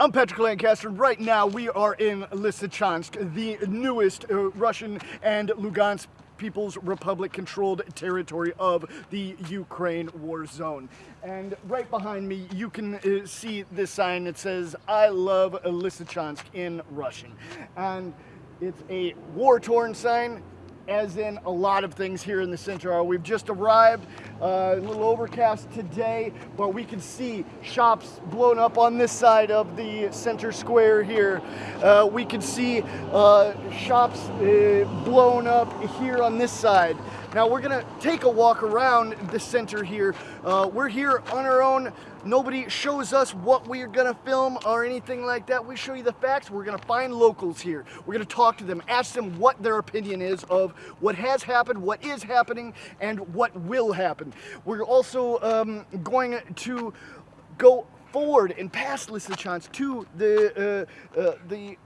I'm Patrick Lancaster. Right now, we are in Lysychansk, the newest uh, Russian and Lugansk People's Republic controlled territory of the Ukraine war zone. And right behind me, you can uh, see this sign that says, I love Lysychansk in Russian. And it's a war-torn sign as in a lot of things here in the center. We've just arrived, uh, a little overcast today, but we can see shops blown up on this side of the center square here. Uh, we can see uh, shops uh, blown up here on this side. Now we're gonna take a walk around the center here. Uh, we're here on our own. Nobody shows us what we're gonna film or anything like that. We show you the facts. We're gonna find locals here. We're gonna talk to them, ask them what their opinion is of what has happened, what is happening, and what will happen. We're also um, going to go forward and past Lysychansk to the uh, uh, the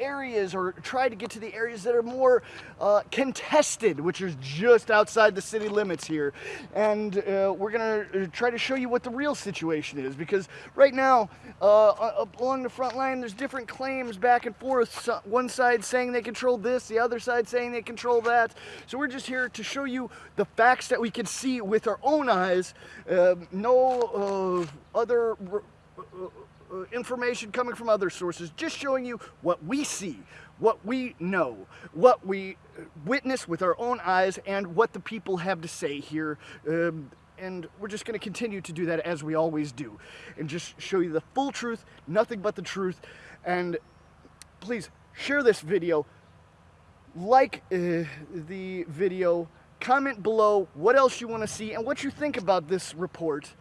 areas or try to get to the areas that are more uh, contested, which is just outside the city limits here. And uh, we're to uh, try to show you what the real situation is because right now, uh, along the front line, there's different claims back and forth. So one side saying they control this, the other side saying they control that. So we're just here to show you the facts that we can see with our own eyes. Um, no uh, other uh, uh, information coming from other sources, just showing you what we see, what we know, what we uh, witness with our own eyes, and what the people have to say here. Um, and we're just going to continue to do that as we always do, and just show you the full truth, nothing but the truth. And please share this video, like uh, the video, comment below what else you want to see and what you think about this report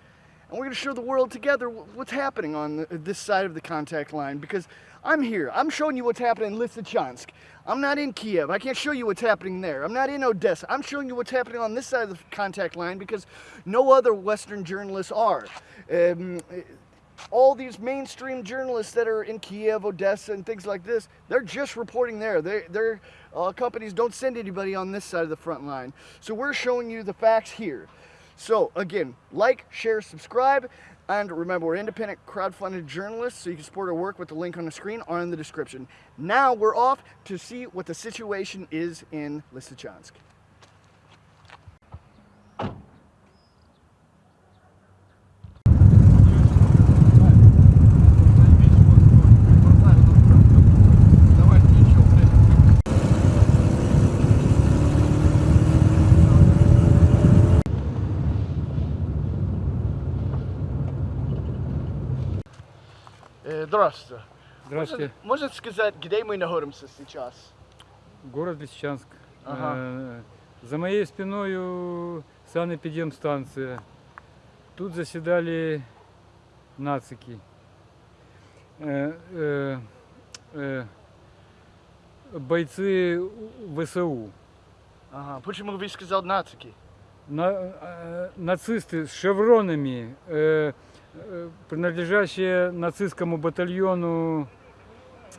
and we're going to show the world together what's happening on the, this side of the contact line because I'm here. I'm showing you what's happening in Lysychansk. I'm not in Kiev. I can't show you what's happening there. I'm not in Odessa. I'm showing you what's happening on this side of the contact line because no other Western journalists are. Um, all these mainstream journalists that are in Kiev, Odessa, and things like this, they're just reporting there. They, their uh, companies don't send anybody on this side of the front line. So we're showing you the facts here. So again, like, share, subscribe, and remember, we're independent crowdfunded journalists, so you can support our work with the link on the screen or in the description. Now we're off to see what the situation is in Lysychansk. Здравствуйте. Здравствуйте. Может, может сказать, где мы находимся сейчас? Город Лисичанск. Ага. Э, За моей спиной санэпидемстанция. Тут заседали нацики. Э, э, Бойцы ВСУ. Ага. Почему вы сказал нацики? На- э, Нацисты с шевронами, э, принадлежащие нацистскому батальону,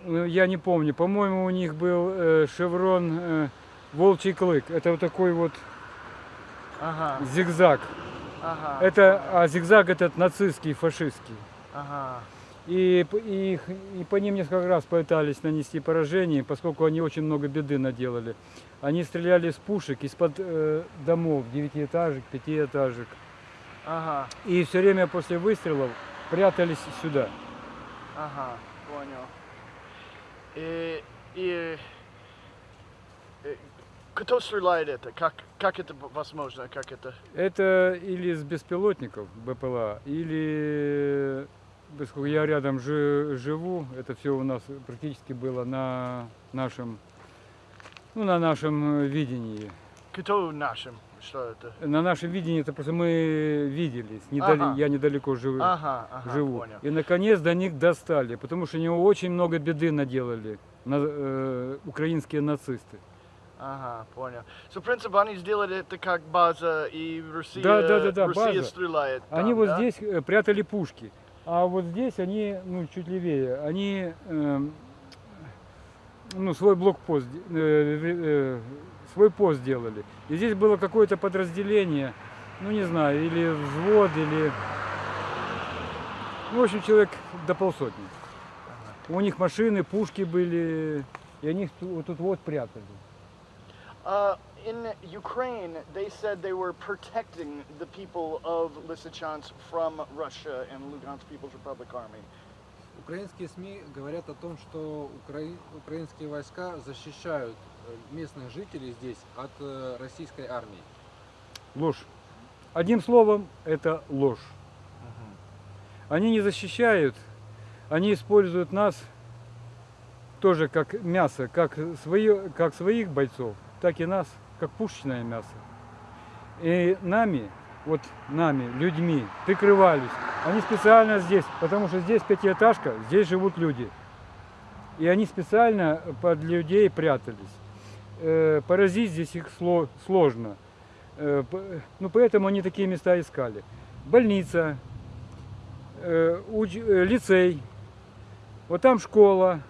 ну, я не помню, по-моему, у них был э, шеврон э, Волчий клык. Это вот такой вот Ага. зигзаг. Ага. Это, а зигзаг этот нацистский, фашистский. Ага. И, и, и по ним несколько раз пытались нанести поражение, поскольку они очень много беды наделали. Они стреляли из пушек, из-под э, домов, девятиэтажек, пятиэтажек. Ага. И все время после выстрелов прятались сюда. Ага. Понял. И, и, и кто стреляет это? Как, как это возможно? Как это? Это или с беспилотников БПЛА, или, поскольку я рядом жи- живу, это все у нас практически было на нашем, ну, на нашем э, видении. Кто нашим? Что это? На нашем видении это просто мы виделись, недали- Ага. я недалеко живу. Ага, ага, живу. понял. И наконец до них достали, потому что они очень много беды наделали на, э, украинские нацисты. Ага, понял. So, в принципе, они сделали это как база, и Россия, Да, да, да, да, Россия база. стреляет там, Они вот да? здесь э, прятали пушки, а вот здесь они, ну, чуть левее, они, эм, ну, свой блокпост, э, э, свой пост делали. И здесь было какое-то подразделение, ну, не знаю, или взвод, или, ну, в общем, человек до полсотни. у них машины, пушки были, и они их ту- вот тут вот прятали. Uh, in Ukraine, they said they were protecting the people of Lysychansk from Russia and Lugansk People's Republic Army. Украинские СМИ говорят о том, что укра- украинские войска защищают местных жителей здесь от э, российской армии. Ложь. Одним словом, это ложь. Они не защищают, они используют нас тоже как мясо, как, свое, как своих бойцов, так и нас, как пушечное мясо. И нами, вот нами, людьми, прикрывались. Они специально здесь, потому что здесь пятиэтажка, здесь живут люди. И они специально под людей прятались. Э, Поразить здесь их сло- сложно. Э, Ну, поэтому они такие места искали. Больница, э, лицей, вот там школа.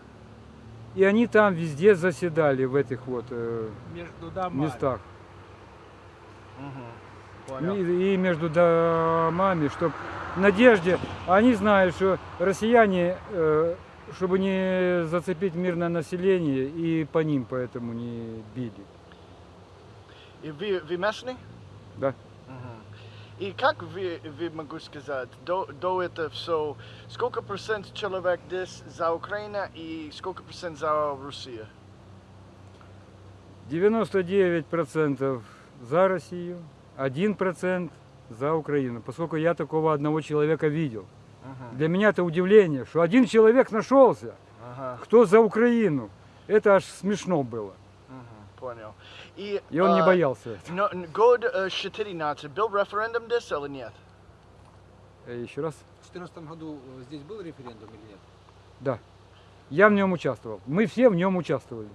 И они там везде заседали в этих вот Между домами. местах. Понял. И, и между домами, чтобы в надежде, они знают, что россияне, чтобы не зацепить мирное население, и по ним поэтому не били. И вы, вы местный? Да. И как вы, вы могу сказать, до, до этого все, сколько процент человек здесь за Украину и сколько процент за Россию? 99% за Россию, 1% за Украину, поскольку я такого одного человека видел. Для меня это удивление, что один человек нашелся, Ага, кто за Украину. Это аж смешно было. понял. И, И он не а, боялся. этого. но- год э, 14 был референдум здесь или нет? Э, Еще раз. В 2014 году э, здесь был референдум или нет? Я в нем участвовал. Мы все в нем участвовали.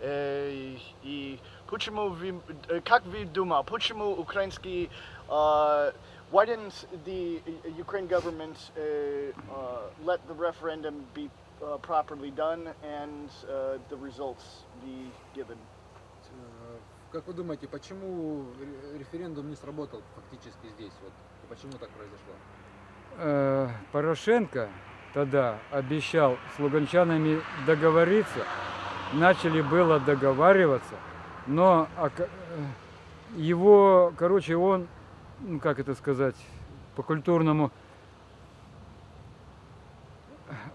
Э, и почему вы, э, как вы думаете, почему украинский, uh, why didn't the Ukraine government uh, uh, let the referendum be uh, properly done and uh, the results be given? Э, Как вы думаете, почему ре- референдум не сработал фактически здесь? Вот? Почему так произошло? Э, Порошенко тогда обещал с луганчанами договориться. Начали было договариваться, но ока- э, его, короче, он, ну как это сказать, по-культурному,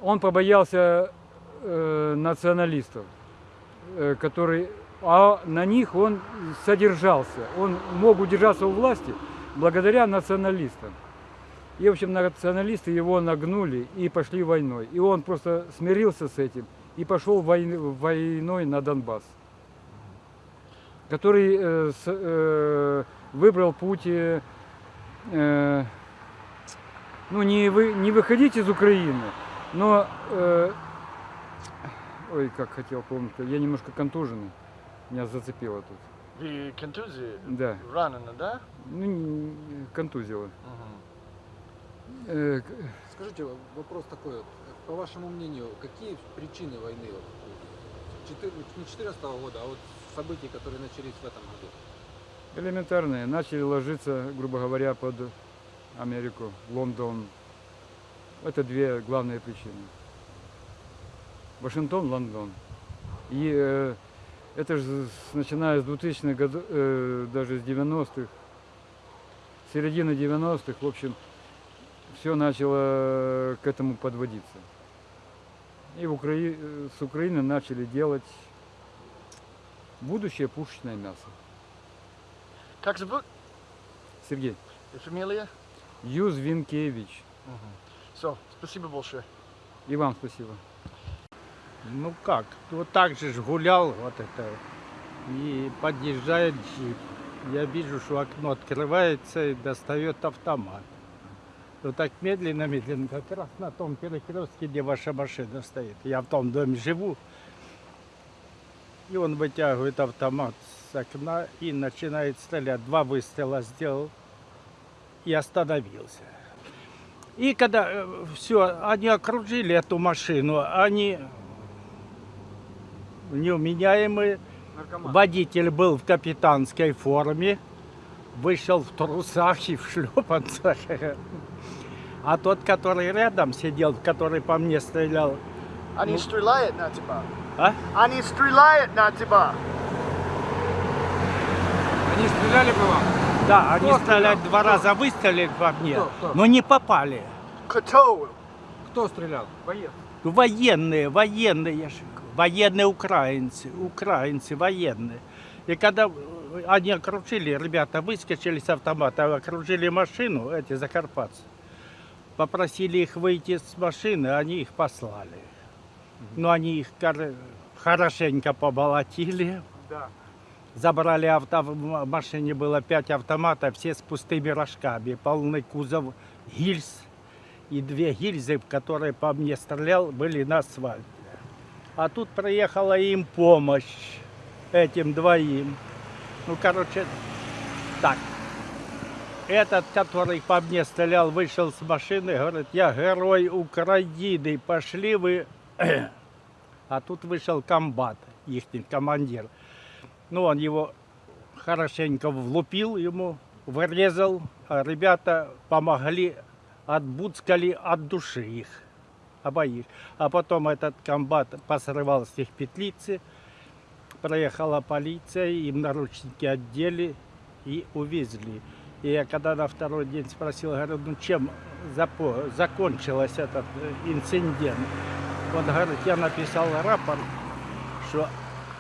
он побоялся э, националистов, э, которые, а на них он содержался. Он мог удержаться у власти благодаря националистам. И, в общем, националисты его нагнули и пошли войной. И он просто смирился с этим и пошел войн- войной на Донбасс. Который э, с- э, выбрал путь, э, э, ну, не, вы, не выходить из Украины, но, э, ой, как хотел помнить, я немножко контуженный, меня зацепило тут. Вы контузии Да, ранены, да? ну, контузило. Э, к- Скажите, вопрос такой вот. По вашему мнению, какие причины войны? Вот, четы- не 2014 года, а вот событий, которые начались в этом году? Элементарные. Начали ложиться, грубо говоря, под Америку, Лондон. Это две главные причины. Вашингтон, Лондон. И э, это же начиная с 2000-х годов, э, даже с 90-х, середины 90-х, в общем, все начало к этому подводиться. И в Украи... э, с Украины начали делать будущее пушечное мясо. Как зовут? Сергей. И фамилия? Юзвинкевич. Все, спасибо большое. И вам спасибо. Ну как, вот так же ж гулял вот это. И подъезжает джип. Я вижу, что окно открывается и достает автомат. Вот так медленно-медленно, как раз на том перекрестке, где ваша машина стоит. Я в том доме живу. И он вытягивает автомат с окна и начинает стрелять. Два выстрела сделал и остановился. И когда все, они окружили эту машину, они неуменяемые. Водитель был в капитанской форме, вышел в трусах и в шлепанцах. А тот, который рядом сидел, который по мне стрелял, Они стреляют на тебя. А? Они стреляют на тебя. Они стреляли по вам? Да, они Кто стреляли стрелял? два Кто? раза, выстрелили по мне, Кто? Кто? но не попали. Кто? Кто стрелял? Ну, Военные, военные, я же говорю, военные украинцы, украинцы военные. И когда они окружили, ребята выскочили с автомата, окружили машину, эти закарпатцы, попросили их выйти с машины, они их послали. Но они их хорошенько поболотили. Забрали авто, в машине было пять автоматов, все с пустыми рожками, полный кузов гильз. И две гильзы, которые по мне стрелял, были на асфальте. А тут приехала им помощь, этим двоим. Ну, короче, так. Этот, который по мне стрелял, вышел с машины, говорит, я герой Украины, пошли вы. А тут вышел комбат, их командир. Ну, он его хорошенько влупил ему, вырезал, а ребята помогли, отбудскали от души их, обоих. А потом этот комбат посрывал с них петлицы, проехала полиция, им наручники одели и увезли. И я когда на второй день спросил, говорю, ну чем закончился этот э, инцидент? Он говорит, я написал рапорт, что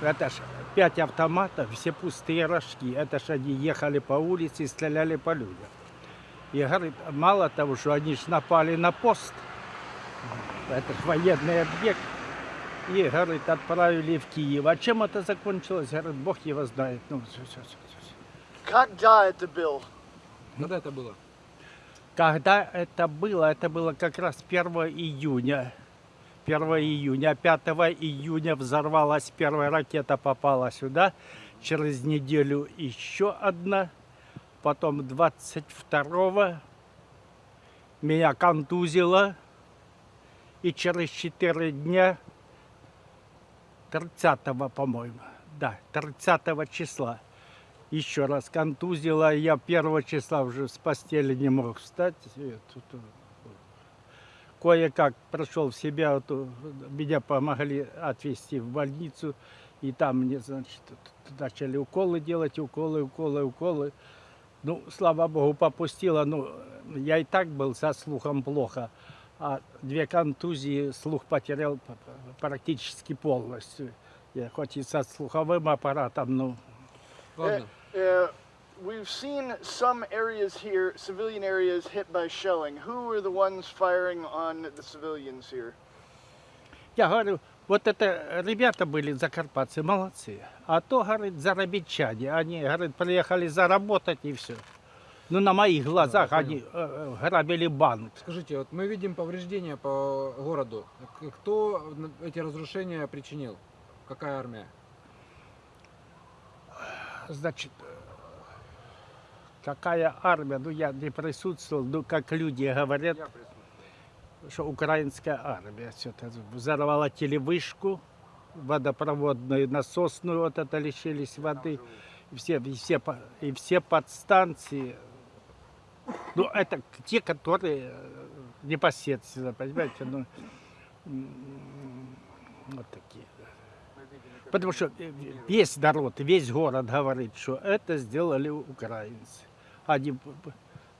это ж пять автоматов, все пустые рожки. Это ж они ехали по улице и стреляли по людям. И говорит, мало того, что они ж напали на пост, это ж военный объект, и, говорит, отправили в Киев. А чем это закончилось? Говорит, Бог его знает. Ну, всё, всё, всё, всё. Когда это был? Когда это было? Когда это было? Это было как раз 1 июня. 1 июня. 5 июня взорвалась первая ракета, попала сюда. Через неделю еще одна. Потом 22 меня контузило. И через 4 дня, 30 по-моему, да, 30 числа, еще раз контузило. Я первого числа уже с постели не мог встать. И тут, э, Кое-как пришел в себя, вот, э, меня помогли отвезти в больницу. И там мне, значит, начали уколы делать, уколы, уколы, уколы. Ну, слава богу, попустило. Ну, я и так был со слухом плохо. А две контузии слух потерял практически полностью. Я хоть и со слуховым аппаратом, ну, Ладно. We've seen some areas here, civilian areas, hit by shelling. Who are the ones firing on the civilians here? Я говорю, вот это ребята были закарпатцы, молодцы. А то, говорит, заробитчане. Они, говорит, приехали заработать и все. Ну, на моих глазах я они э, э, грабили банк. Скажите, вот мы видим повреждения по городу. Кто эти разрушения причинил? Какая армия? Значит, какая армия? Ну, я не присутствовал, ну, как люди говорят, что украинская армия все это взорвала телевышку, водопроводную, насосную, вот это лишились воды. И все, и все, и все подстанции, ну, это те, которые э, непосредственно, понимаете, ну, вот такие. Потому что э, весь народ, весь город говорит, что это сделали украинцы. Они, п-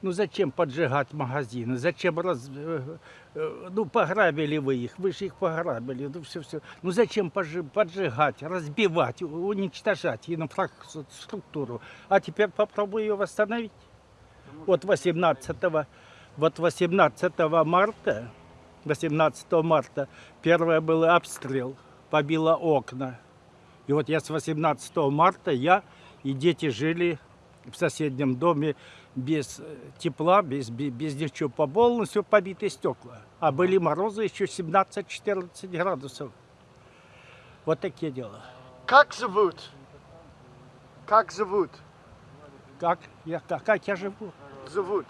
ну зачем поджигать магазины, зачем раз, э, э, ну пограбили вы их, вы же их пограбили, ну все, все. Ну зачем поджигать, разбивать, уничтожать инфраструктуру, а теперь попробуй ее восстановить. Вот 18, вот 18 марта, 18 марта, первое был обстрел, побило окна. И вот я с 18 марта, я и дети жили в соседнем доме без э, тепла, без, без, без ничего, по полностью побиты стекла. А были морозы еще 17-14 градусов. Вот такие дела. Как зовут? Как зовут? Как я, как, как я живу? Зовут.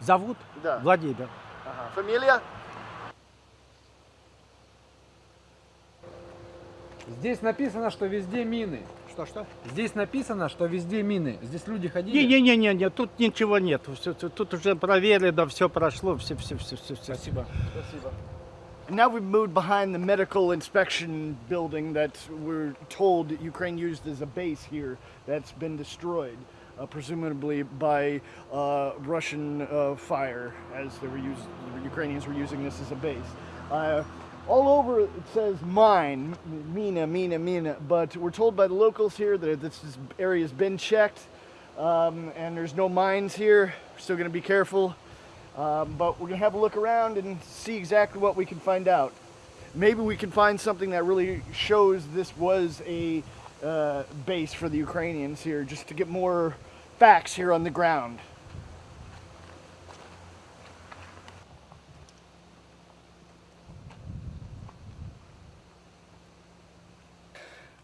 Зовут Да. Владимир. Ага. Фамилия? Здесь написано, что везде мины. Что-что? Здесь написано, что везде мины. Здесь люди ходили. Не-не-не, тут ничего нет. Всё- тут- Тут уже проверено, все прошло, все, все, все, все. все. Спасибо. And now we've moved behind the medical inspection building that we're told Ukraine used as a base here that's been destroyed, uh, presumably by uh, Russian uh, fire, as they were used, the Ukrainians were using this as a base. all over it says mine, Mina, Mina, Mina, but we're told by the locals here that this area has been checked um, and there's no mines here. We're still going to be careful. Um, but we're gonna have a look around and see exactly what we can find out. Maybe we can find something that really shows this was a uh, base for the Ukrainians here, just to get more facts here on the ground.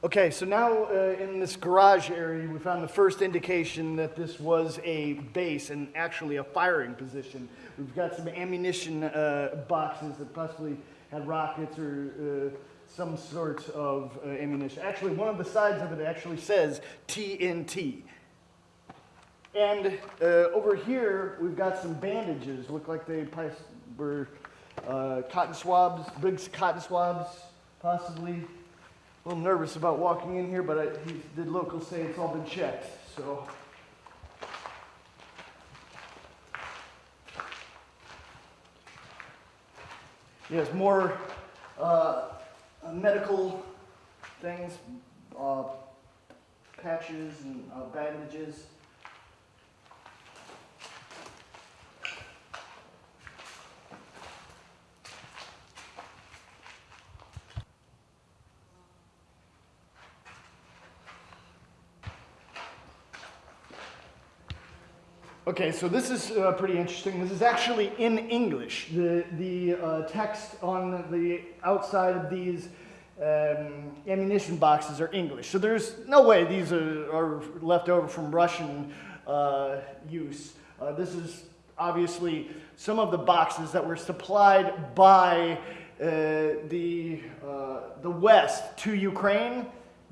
Okay, so now uh, in this garage area, we found the first indication that this was a base and actually a firing position. We've got some ammunition uh, boxes that possibly had rockets or uh, some sort of uh, ammunition. Actually, one of the sides of it actually says TNT. And uh, over here, we've got some bandages. Look like they were uh, cotton swabs, big cotton swabs, possibly. A little nervous about walking in here, but I, he, the locals say it's all been checked. So, yes, more uh, medical things, uh, patches and uh, bandages. Okay, so this is uh, pretty interesting. This is actually in English. The, the uh, text on the outside of these um, ammunition boxes are English. So there's no way these are, are left over from Russian uh, use. Uh, this is obviously some of the boxes that were supplied by uh, the, uh, the West to Ukraine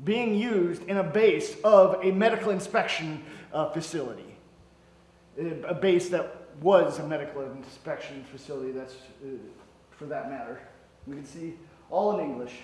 being used in a base of a medical inspection facility a base that was a medical inspection facility, that's uh, for that matter. We can see all in English.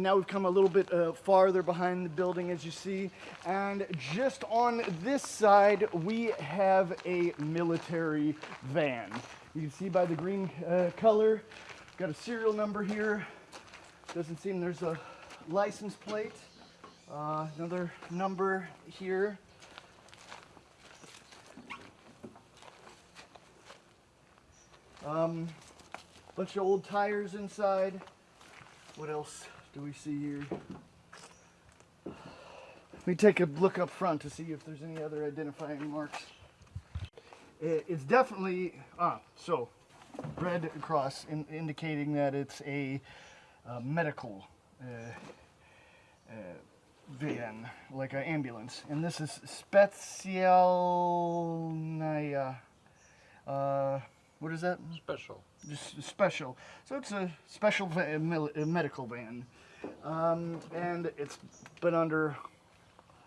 And now we've come a little bit uh, farther behind the building, as you see. And just on this side, we have a military van. You can see by the green uh, color, got a serial number here. Doesn't seem there's a license plate. Uh, another number here. Um, bunch of old tires inside. What else do we see here? Let me take a look up front to see if there's any other identifying marks. It's definitely, ah, so, red across in, indicating that it's a uh, medical uh, uh, van, like an ambulance. And this is Specialnaya. Uh, what is that? Special. just special. So it's a special va- mil- a medical van, um, and it's been under.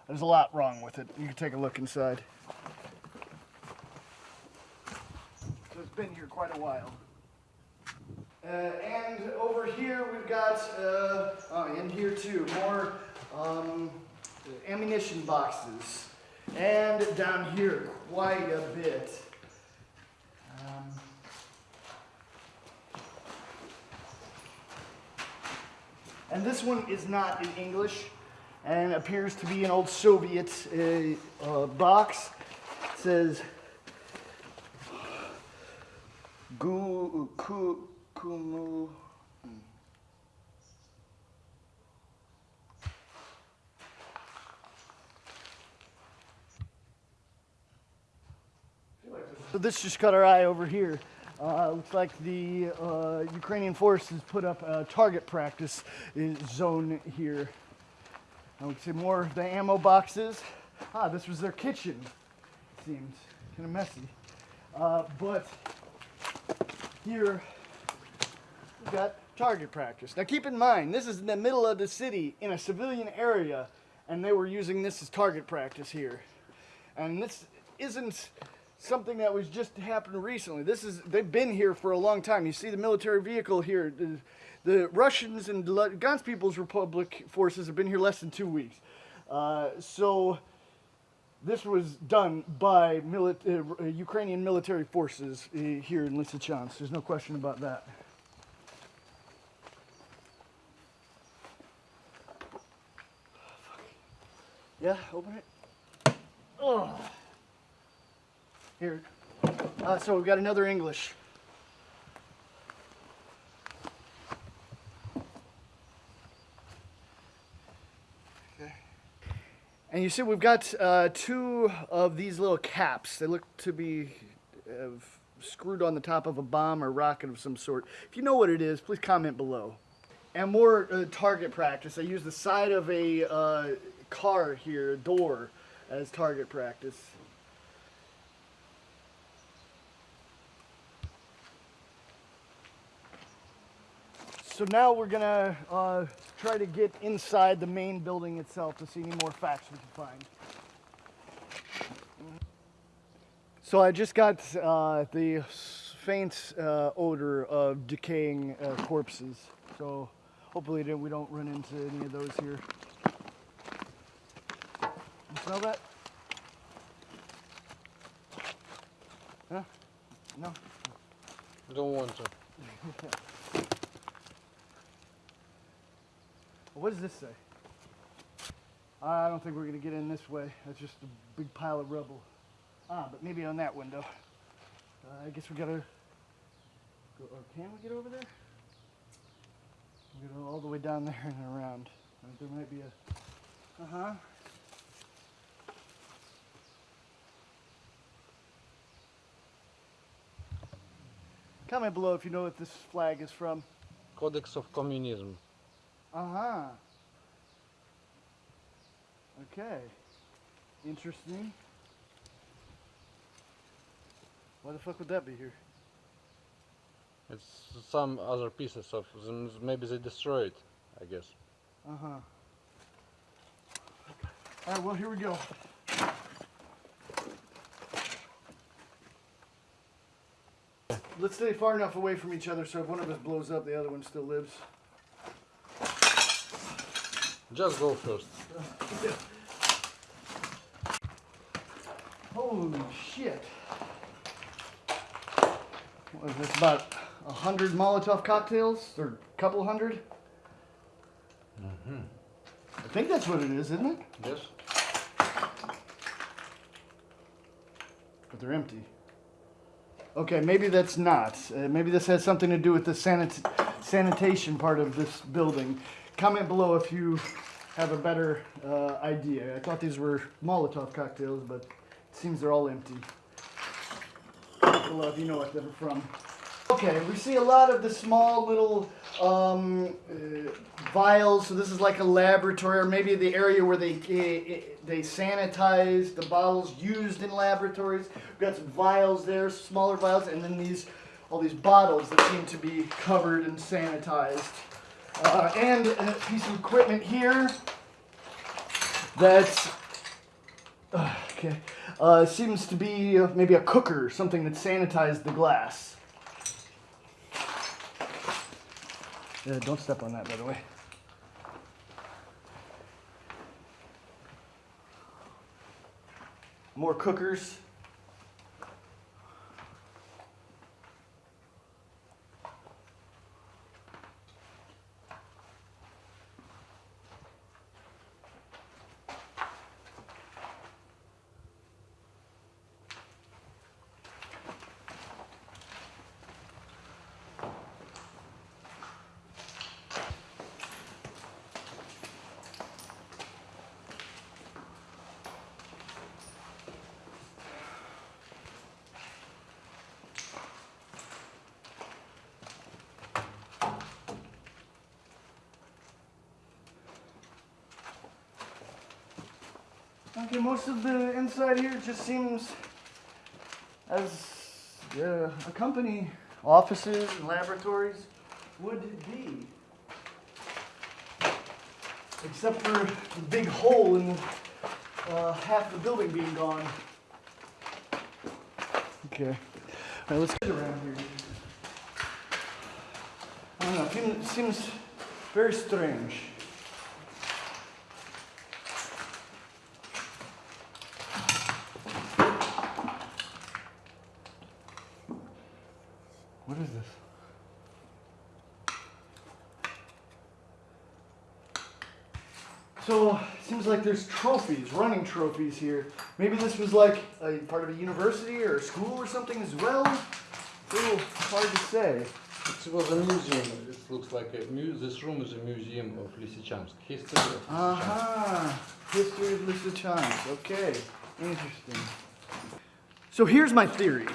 There's a lot wrong with it. You can take a look inside. So it's been here quite a while. Uh, and over here we've got, uh, oh, and here too, more um, ammunition boxes. And down here, quite a bit. Um, And this one is not in English and appears to be an old Soviet uh, uh, box. It says Gu, ku, Kumu So this just caught our eye over here. Uh, looks like the uh, Ukrainian forces put up a target practice zone here. I would say more of the ammo boxes. Ah, this was their kitchen. It seems kind of messy. Uh, but here we've got target practice. Now keep in mind, this is in the middle of the city in a civilian area, and they were using this as target practice here. And this isn't something that was just happened recently. This is they've been here for a long time. You see the military vehicle here. The, the Russians and Lugansk People's Republic forces have been here less than two weeks. Uh, so this was done by uh, Ukrainian military forces uh, here in Lysychansk. There's no question about that. Yeah, open it. Oh. Here. Uh, so we've got another English. And you see, we've got uh, two of these little caps. They look to be uh, screwed on the top of a bomb or rocket of some sort. If you know what it is, please comment below. And more uh, target practice. I use the side of a uh, car here, a door, as target practice. So now we're gonna uh, try to get inside the main building itself to see any more facts we can find. So I just got uh, the faint uh, odor of decaying uh, corpses. So hopefully we don't run into any of those here. You smell that? Huh? No? Don't want to. What does this say? I don't think we're gonna get in this way. That's just a big pile of rubble. Ah, but maybe on that window. Uh, I guess we gotta go, or can we get over there? We go all the way down there and around. Uh, there might be a, uh-huh. Comment below if you know what this flag is from. Codex of Communism. Uh huh. Okay. Interesting. Why the fuck would that be here? It's some other pieces of them. Maybe they destroyed. I guess. Uh huh. All right. Well, here we go. Let's stay far enough away from each other so if one of us blows up, the other one still lives. Just go first. Holy shit. What is this, about a hundred Molotov cocktails? Or a couple hundred? Mm-hmm. I think that's what it is, isn't it? Yes. But they're empty. Okay, maybe that's not. Uh, maybe this has something to do with the sanit- sanitation part of this building. Comment below if you have a better uh, idea. I thought these were Molotov cocktails, but it seems they're all empty. Below if you know what they're from. Okay, we see a lot of the small little um, uh, vials. So this is like a laboratory, or maybe the area where they eh, they sanitize the bottles used in laboratories. We've got some vials there, smaller vials, and then these all these bottles that seem to be covered and sanitized. Uh, and a piece of equipment here that uh, okay uh, seems to be uh, maybe a cooker, something that sanitized the glass. Uh, don't step on that, by the way. More cookers. Okay, most of the inside here just seems as uh, a company, offices and laboratories would be. Except for the big hole in uh, half the building being gone. Okay. All right, let's get around here. I don't know, it seems, seems very strange. What is this? So, seems like there's trophies, running trophies here. Maybe this was like a part of a university or a school or something as well. It's a little hard to say. It was a museum. It looks like a mu- this room is a museum of Lysychansk. History of Lysychansk. Uh-huh. History of Lysychansk. Okay. Interesting. So here's my theory.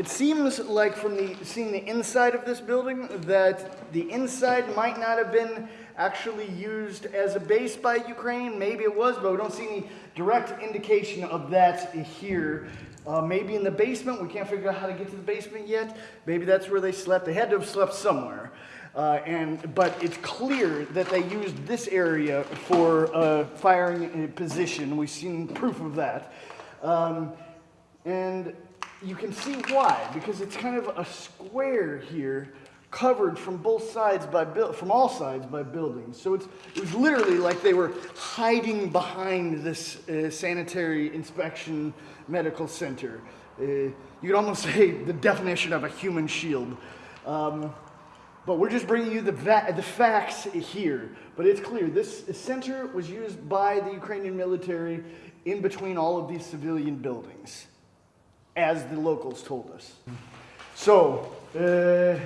It seems like from the seeing the inside of this building that the inside might not have been actually used as a base by Ukraine. Maybe it was, but we don't see any direct indication of that here. Uh, maybe in the basement. We can't figure out how to get to the basement yet. Maybe that's where they slept. They had to have slept somewhere. Uh, and but it's clear that they used this area for a firing position. We've seen proof of that, um, and you can see why because it's kind of a square here, covered from both sides by from all sides by buildings. So it's it was literally like they were hiding behind this uh, sanitary inspection medical center. Uh, you could almost say the definition of a human shield. Um, but we're just bringing you the, the facts here. But it's clear this center was used by the Ukrainian military in between all of these civilian buildings, as the locals told us. So, uh,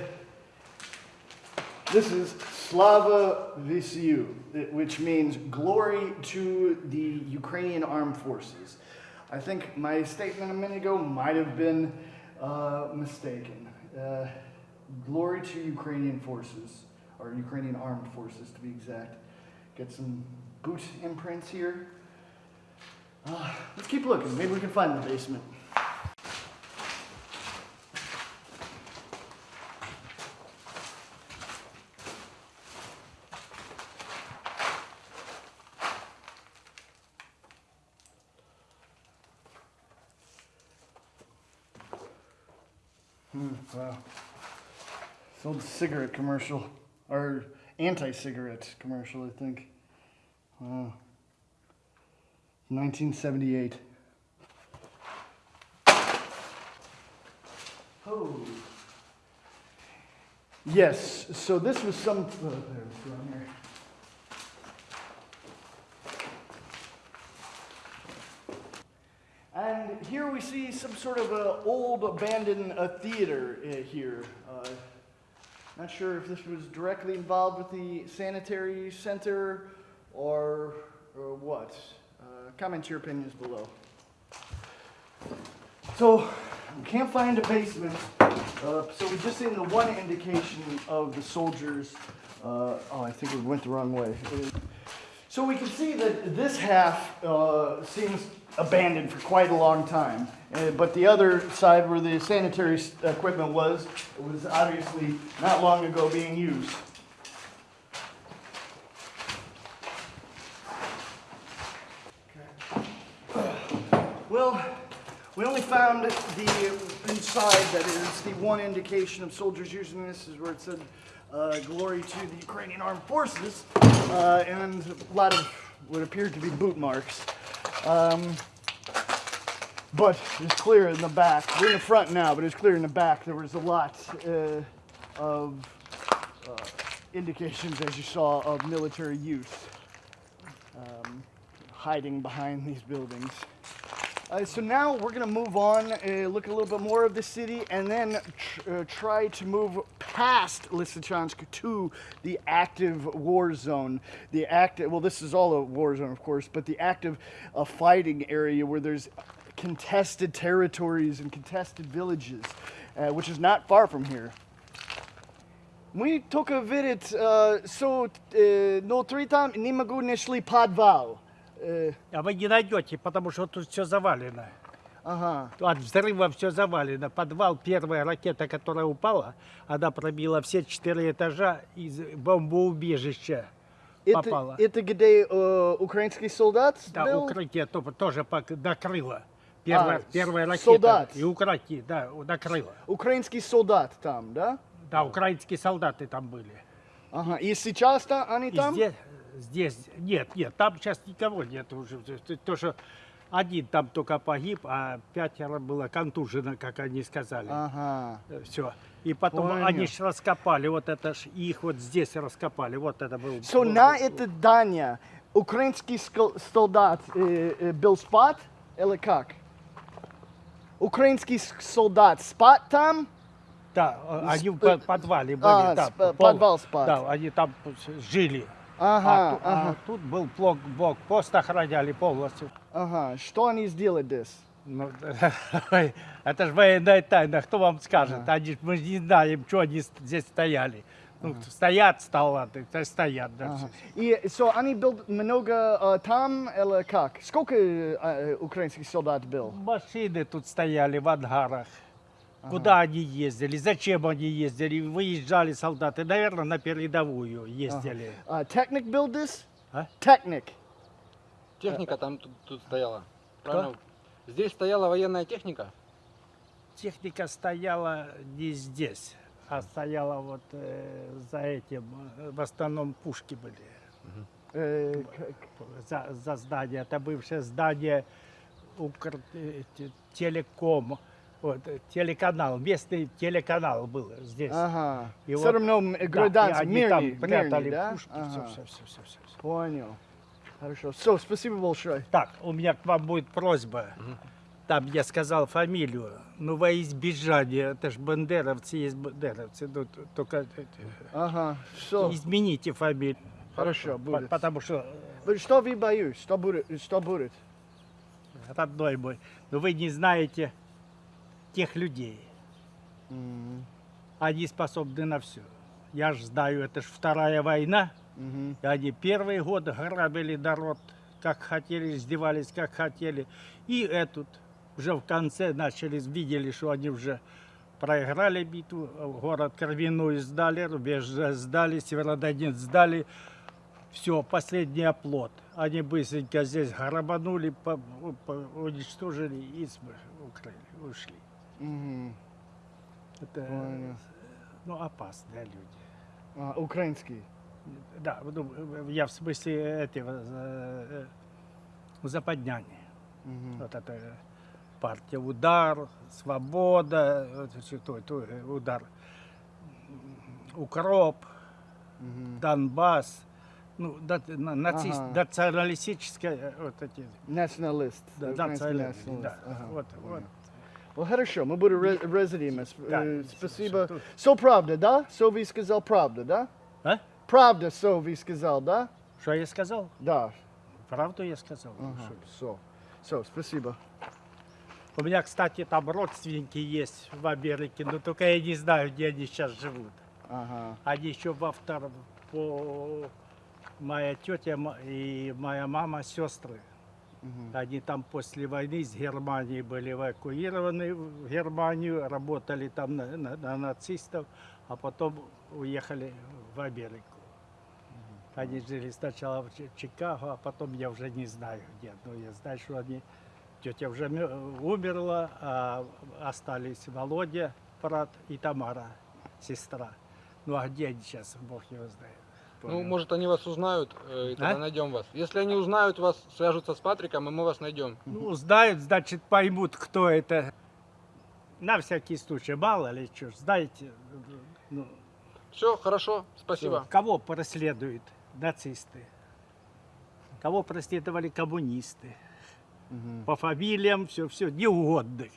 this is Slava Visiu, which means glory to the Ukrainian armed forces. I think my statement a minute ago might have been uh, mistaken. Uh, glory to Ukrainian forces, or Ukrainian armed forces to be exact. Get some boot imprints here. Uh, let's keep looking. Maybe we can find the basement. Hmm, wow. Sold cigarette commercial, or anti-cigarette commercial, I think. Wow. 1978. Oh. Yes, so this was some. Oh, there. And here we see some sort of a old abandoned uh, theater uh, here. Uh, not sure if this was directly involved with the sanitary center or, or what. Uh, comment your opinions below. So, we can't find a basement. Uh, so we're just seen the one indication of the soldiers. Uh, oh, I think we went the wrong way. So we can see that this half uh, seems abandoned for quite a long time. Uh, but the other side where the sanitary equipment was, was obviously not long ago being used. Well, we only found the inside that is the one indication of soldiers using this is where it said uh, glory to the Ukrainian armed forces uh, and a lot of what appeared to be boot marks. Um, but it's clear in the back. We're in the front now, but it's clear in the back there was a lot uh, of uh, indications, as you saw, of military use um, hiding behind these buildings. Uh, so now we're gonna move on, uh, look a little bit more of the city, and then tr- uh, try to move past Lysychansk to the active war zone. The active, well, this is all a war zone, of course, but the active uh, fighting area where there's contested territories and contested villages, uh, which is not far from here. Мы только видит, so, no три там не могу нашли подвал. Э, А вы не найдете, потому что тут все завалено. ага. От взрыва все завалено. Подвал, первая ракета, которая упала, она пробила все четыре этажа из бомбоубежища. Это, Попала. это где э, украинский солдат Да, был? укрытие то- тоже пок- накрыло. Первая, А, первая ракета. солдат. И укрытие, да, накрыло. Украинский солдат там, да? Да, украинские солдаты там были. Ага. И сейчас-то они И там? здесь, здесь, нет, нет, там сейчас никого нет уже. То- То, что один там только погиб, а пятеро было контужено, как они сказали. Ага. Все. И потом Понял. они ж раскопали, вот это ж, их вот здесь раскопали, вот это был. So на это здание украинский солдат э, э, был спать или как? Украинский солдат спать там? Да, э, они в Сп- по- подвале были. А, там, пол- подвал спать. Да, они там жили. Ага, а, ту- а ага, тут был блок, блок, пост охраняли полностью. ага. Что они сделали здесь? Ну, это же военная тайна, кто вам скажет? Они, ж- мы не знаем, что они здесь стояли. Ну, стоят столаты, то стоят. Да, Ага. И so они был много э, там или как? Сколько э, э, украинских солдат был? Машины тут стояли в ангарах. Куда они ездили, зачем они ездили, выезжали солдаты, наверное, на передовую ездили. Uh, Technic был здесь? А? Technic. Техника там тут, тут стояла. Правильно? Здесь стояла военная техника. Техника стояла не здесь, а стояла вот э, за этим, э, в основном пушки были. Э, за, за здание. Это бывшее здание Укр... э, вот, э, телеканал, местный телеканал был здесь. Ага. И Все вот- равно м, Да, гражданцы, они мирные, там прятали мирные, да? пушки, Ага. все, все, все, все, все, все. Понял. Хорошо. Все, спасибо большое. Так, у меня к вам будет просьба. Там я сказал фамилию, но во избежание, это же бандеровцы есть бандеровцы, ну, только э, Ага. Все. измените фамилию. Хорошо, будет. Потому что Вы- Что вы боюсь? Что будет? Что будет? родной мой, но вы не знаете тех людей. М, Они способны на все. Я же знаю, это же вторая война. мгм. И они первый год грабили народ, как хотели, издевались, как хотели. И этот уже в конце начали, видели, что они уже проиграли битву, город Кровяную сдали, рубеж сдали, Северодонецк сдали. Все, последний оплот. Они быстренько здесь грабанули, по- по- уничтожили и укрыли, ушли. Мгм. Это Понял. ну, опасные люди. А, украинский. Да, ну, я в смысле этого э, э, западняне. Мгм. Вот это э, партия «Удар», «Свобода», то- то, «Удар», «Укроп», Мгм. «Донбасс», ну, да- на- нацист, Ага. националистическая, вот эти, Националист. да, националист. да, Ага, вот, понял. вот. Ну, хорошо, мы будем Да, э, Спасибо. Со правда, да? Со вы сказал правда, да? А? Правда, со вы сказал, да? Что я сказал? Да. Правду я сказал? Ага, со. Со, спасибо. У меня, кстати, там родственники есть в Америке, но только я не знаю, где они сейчас живут. Ага. Они еще во втором, по моя тетя и моя мама сестры. Мгм. Они там после войны из Германии были эвакуированы в Германию, работали там на, на- на нацистов, а потом уехали в Америку. Они жили сначала в Чи- Чикаго, а потом я уже не знаю где. Но я знаю, что они... Тетя уже умерла, а остались Володя, брат, и Тамара, сестра. Ну а где они сейчас, Бог его знает. Ну, Понял. может, они вас узнают, э, и тогда А? найдем вас. Если они узнают вас, свяжутся с Патриком, и мы вас найдем. Ну, знают, значит, поймут, кто это. На всякий случай, мало ли что, знаете, ну, Все, хорошо, спасибо. кого преследуют нацисты, кого преследовали коммунисты. Мгм. По фамилиям, все-все, неугодных.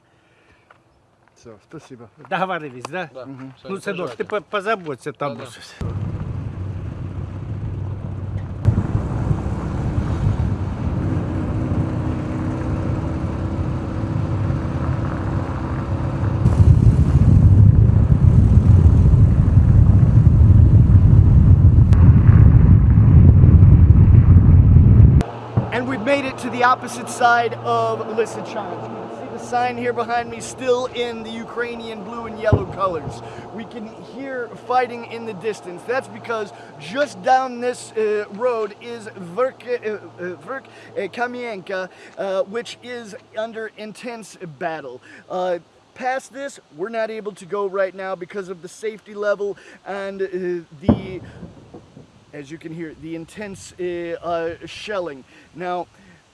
Все, спасибо. Договорились, да? Да. Мгм. всё, ну, сынок, ты позаботься там. Да-да. And opposite side of Lysychansk. You can see the sign here behind me still in the Ukrainian blue and yellow colors. We can hear fighting in the distance. That's because just down this uh, road is Verk, uh, uh, uh, Kamienka, uh, which is under intense battle. Uh, past this, we're not able to go right now because of the safety level and uh, the as you can hear, the intense uh, uh, shelling. Now,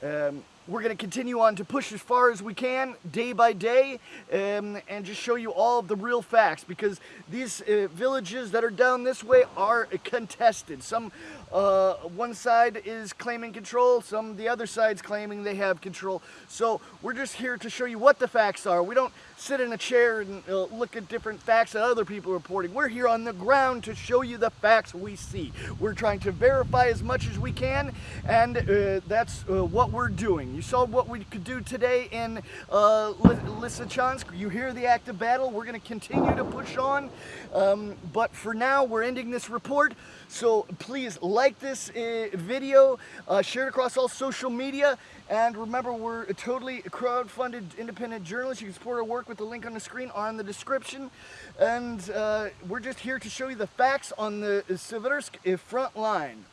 um, we're going to continue on to push as far as we can, day by day, um, and just show you all of the real facts because these uh, villages that are down this way are contested. Some, uh, one side is claiming control, some the other side's claiming they have control. So we're just here to show you what the facts are. We don't sit in a chair and uh, look at different facts that other people are reporting. We're here on the ground to show you the facts we see. We're trying to verify as much as we can, and uh, that's uh, what we're doing. You saw what we could do today in uh, Ly- Lysychansk. You hear the active battle. We're going to continue to push on, um, but for now, we're ending this report. So please like this uh, video, uh, share it across all social media, and remember, we're a totally crowd-funded independent journalist. You can support our work with the link on the screen or in the description. And uh, we're just here to show you the facts on the Seversk uh, front line.